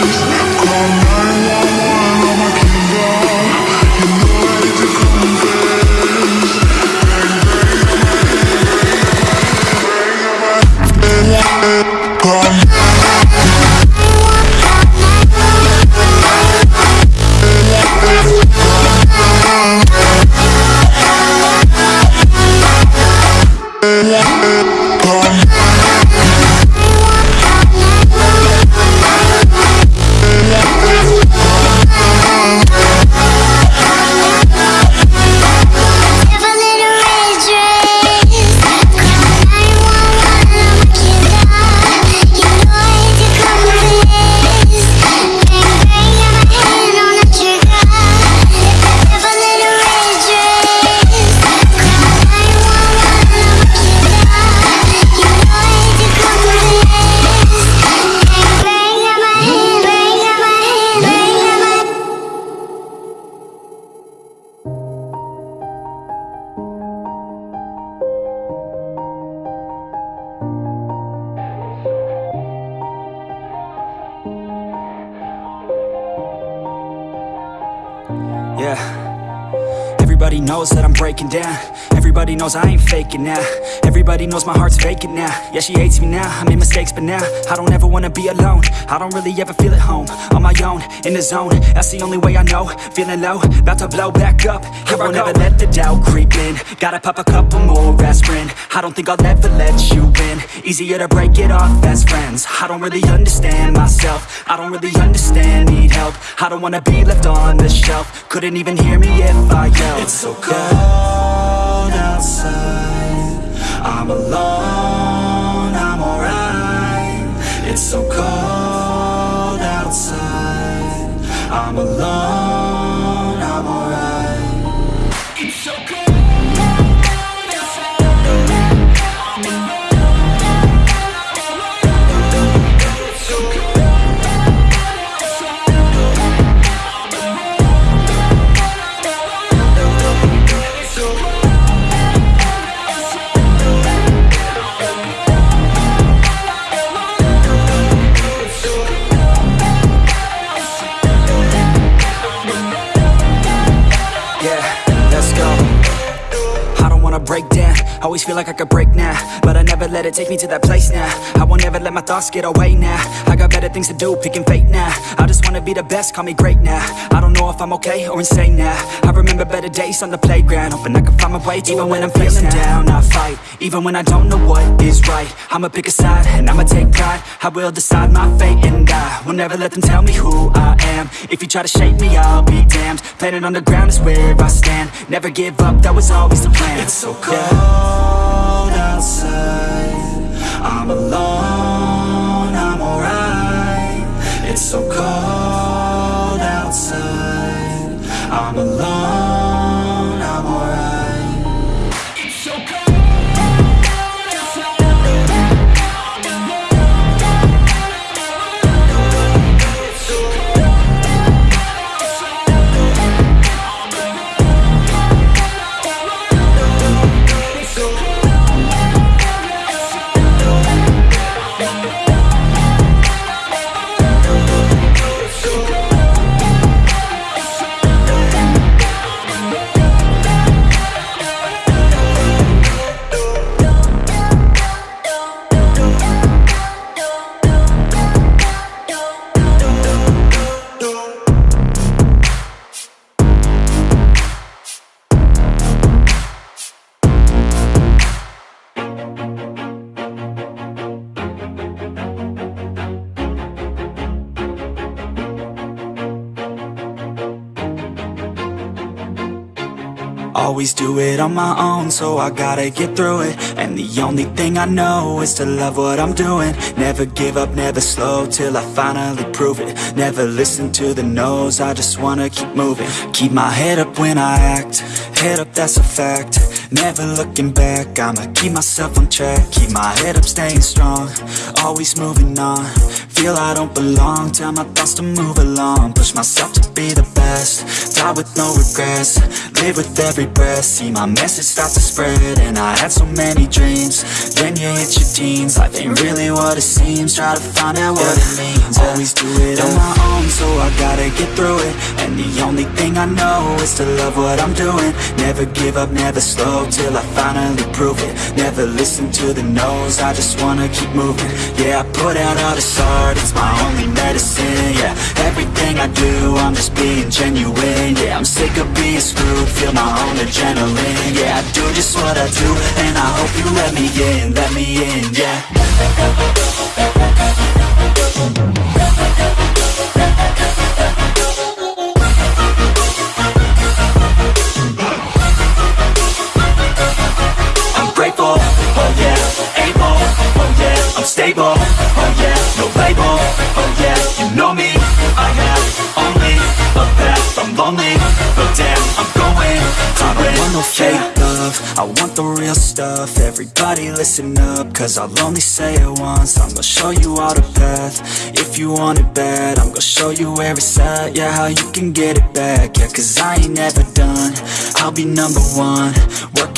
dress Yeah. Everybody knows that I'm breaking down. Everybody knows I ain't faking now. Everybody knows my heart's vacant now. Yeah, she hates me now. I made mistakes, but now I don't ever wanna be alone. I don't really ever feel at home. On my own, in the zone. That's the only way I know. Feeling low, about to blow back up. Here I won't ever let the doubt creep in. Gotta pop a couple more aspirin. I don't think I'll ever let you in. Easier to break it off best friends. I don't really understand myself. I don't really understand, need help. I don't wanna be left on the shelf. Couldn't even hear me if I yelled. It's so cold outside. I'm alone, I'm alright. It's so cold outside. I'm alone, Always feel like I could break now, but I take me to that place now. I won't ever let my thoughts get away now. I got better things to do, picking fate now. I just wanna be the best, call me great now. I don't know if I'm okay or insane now. I remember better days on the playground, hoping I can find my way. Even when I'm feeling down, I fight. Even when I don't know what is right, I'ma pick a side and I'ma take pride. I will decide my fate and I will never let them tell me who I am. If you try to shape me, I'll be damned. Planet on the ground is where I stand. Never give up, that was always the plan. It's so cold outside. Always do it on my own, so I gotta get through it. And the only thing I know is to love what I'm doing. Never give up, never slow, till I finally prove it. Never listen to the no's, I just wanna keep moving. Keep my head up when I act, head up that's a fact Never looking back, I'ma keep myself on track. Keep my head up, staying strong Always moving on. Feel I don't belong, tell my thoughts to move along. Push myself to be the best Die with no regrets. Live with every breath See my message start to spread. And I had so many dreams Then you hit your teens. Life ain't really what it seems Try to find out what it means. Always do it on my own So I gotta get through it. And the only thing I know Is to love what I'm doing. Never give up, never slow Till I finally prove it. Never listen to the no's I just wanna keep moving. Yeah, I put out all this art It's my only medicine, yeah. Everything I do, I'm just being genuine Yeah, I'm sick of being screwed Feel my own adrenaline Yeah, I do just what I do And I hope you let me in, let me in, yeah yeah oh yeah No label, oh yeah You know me, I have only a path I'm lonely, but damn I'm going. I don't want no fake love. I want the real stuff. Everybody listen up Cause I'll only say it once. I'm gonna show you all the path. If you want it bad I'm gonna show you where it's at Yeah, how you can get it back. Yeah, cause I ain't never done. I'll be number one. Working